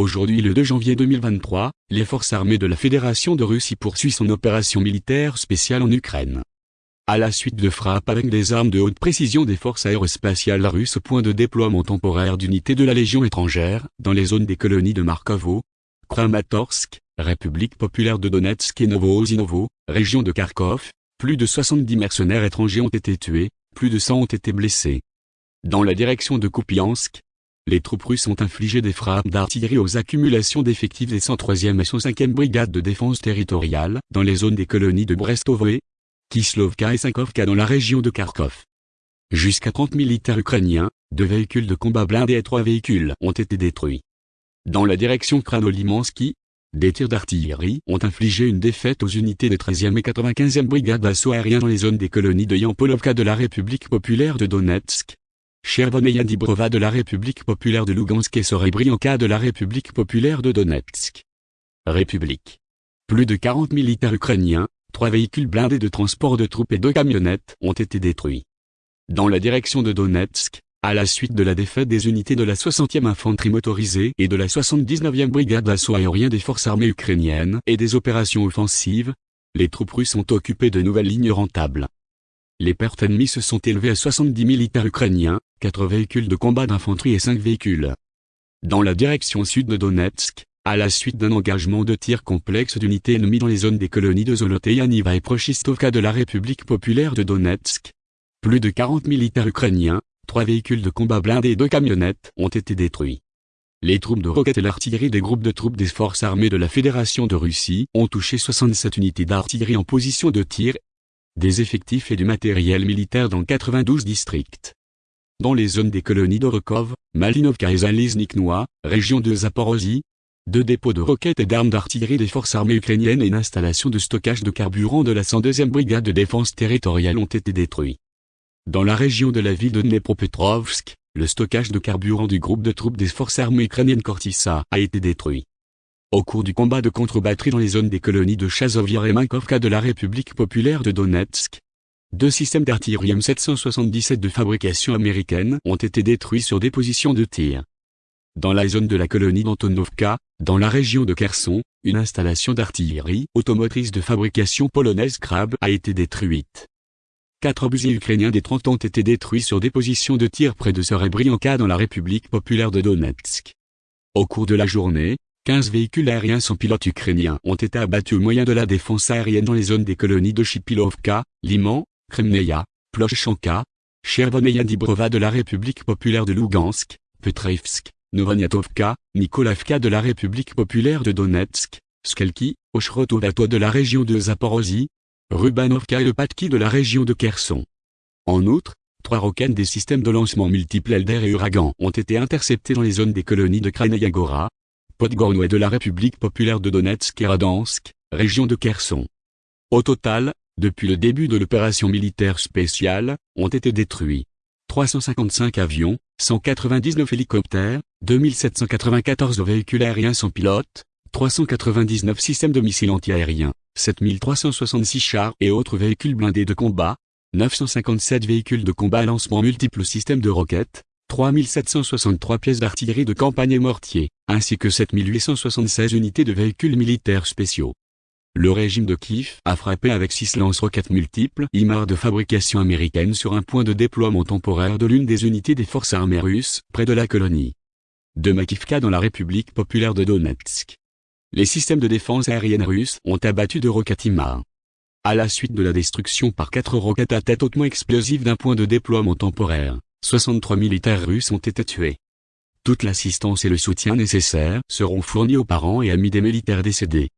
Aujourd'hui le 2 janvier 2023, les forces armées de la Fédération de Russie poursuivent son opération militaire spéciale en Ukraine. À la suite de frappes avec des armes de haute précision des forces aérospatiales russes au point de déploiement temporaire d'unités de la Légion étrangère, dans les zones des colonies de Markovo, Kramatorsk, République populaire de Donetsk et Novozinovo, région de Kharkov, plus de 70 mercenaires étrangers ont été tués, plus de 100 ont été blessés. Dans la direction de Kupiansk, les troupes russes ont infligé des frappes d'artillerie aux accumulations d'effectifs des 103e et 105e brigades de défense territoriale, dans les zones des colonies de Brestovoe, Kislovka et Sankovka dans la région de Kharkov. Jusqu'à 30 militaires ukrainiens, deux véhicules de combat blindés et trois véhicules ont été détruits. Dans la direction Kranolimansky, des tirs d'artillerie ont infligé une défaite aux unités des 13e et 95e brigades d'assaut aérien dans les zones des colonies de Yampolovka de la République populaire de Donetsk, Chervoneia Dibrova de la République populaire de Lugansk et Sorebrianka de la République populaire de Donetsk. République. Plus de 40 militaires ukrainiens, trois véhicules blindés de transport de troupes et deux camionnettes ont été détruits. Dans la direction de Donetsk, à la suite de la défaite des unités de la 60e infanterie motorisée et de la 79e brigade d'assaut aérien des forces armées ukrainiennes et des opérations offensives, les troupes russes ont occupé de nouvelles lignes rentables. Les pertes ennemies se sont élevées à 70 militaires ukrainiens, 4 véhicules de combat d'infanterie et 5 véhicules. Dans la direction sud de Donetsk, à la suite d'un engagement de tir complexe d'unités ennemies dans les zones des colonies de Zoloteyaniva et Prochistovka de la République populaire de Donetsk, plus de 40 militaires ukrainiens, trois véhicules de combat blindés et deux camionnettes ont été détruits. Les troupes de roquettes et l'artillerie des groupes de troupes des forces armées de la Fédération de Russie ont touché 67 unités d'artillerie en position de tir, des effectifs et du matériel militaire dans 92 districts. Dans les zones des colonies d'Orokov, Malinovka et Zalizniknoa, région de Zaporozhye, deux dépôts de roquettes et d'armes d'artillerie des forces armées ukrainiennes et une installation de stockage de carburant de la 102e brigade de défense territoriale ont été détruits. Dans la région de la ville de Dnepropetrovsk, le stockage de carburant du groupe de troupes des forces armées ukrainiennes Kortissa a été détruit. Au cours du combat de contre-batterie dans les zones des colonies de Chazoviar et Mankovka de la République populaire de Donetsk, deux systèmes d'artillerie M777 de fabrication américaine ont été détruits sur des positions de tir. Dans la zone de la colonie d'Antonovka, dans la région de Kherson, une installation d'artillerie automotrice de fabrication polonaise Krab a été détruite. Quatre obusiers ukrainiens des 30 ont été détruits sur des positions de tir près de Serebrianka dans la République populaire de Donetsk. Au cours de la journée, 15 véhicules aériens sans pilote ukrainiens ont été abattus au moyen de la défense aérienne dans les zones des colonies de Chipilovka, Liman, Kremneia, Ploshchanka, Chervoneia Dibrova de la République populaire de Lugansk, Petrevsk, Novoniatovka, Nikolavka de la République populaire de Donetsk, Skelki, Oshrotovato de la région de Zaporozhye, Rubanovka et le Patki de la région de Kherson. En outre, trois roquettes des systèmes de lancement multiples Elder et Uragan ont été interceptés dans les zones des colonies de Kranayagora, Podgorno et de la République populaire de Donetsk et Radansk, région de Kherson. Au total, depuis le début de l'opération militaire spéciale, ont été détruits 355 avions, 199 hélicoptères, 2794 véhicules aériens sans pilote, 399 systèmes de missiles antiaériens, 7366 chars et autres véhicules blindés de combat, 957 véhicules de combat à lancement multiples systèmes de roquettes, 3763 pièces d'artillerie de campagne et mortiers, ainsi que 7876 unités de véhicules militaires spéciaux. Le régime de Kiev a frappé avec 6 lance-roquettes multiples IMAR de fabrication américaine sur un point de déploiement temporaire de l'une des unités des forces armées russes, près de la colonie de Makivka dans la République populaire de Donetsk. Les systèmes de défense aérienne russes ont abattu de roquettes IMAR. À la suite de la destruction par quatre roquettes à tête hautement explosive d'un point de déploiement temporaire, 63 militaires russes ont été tués. Toute l'assistance et le soutien nécessaires seront fournis aux parents et amis des militaires décédés.